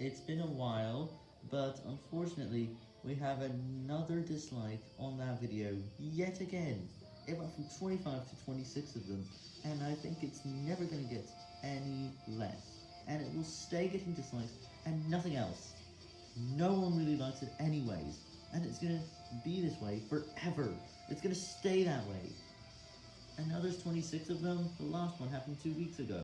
It's been a while, but unfortunately, we have another dislike on that video yet again. It went from 25 to 26 of them, and I think it's never going to get any less. And it will stay getting dislikes and nothing else. No one really likes it anyways, and it's going to be this way forever. It's going to stay that way. And now there's 26 of them, the last one happened two weeks ago.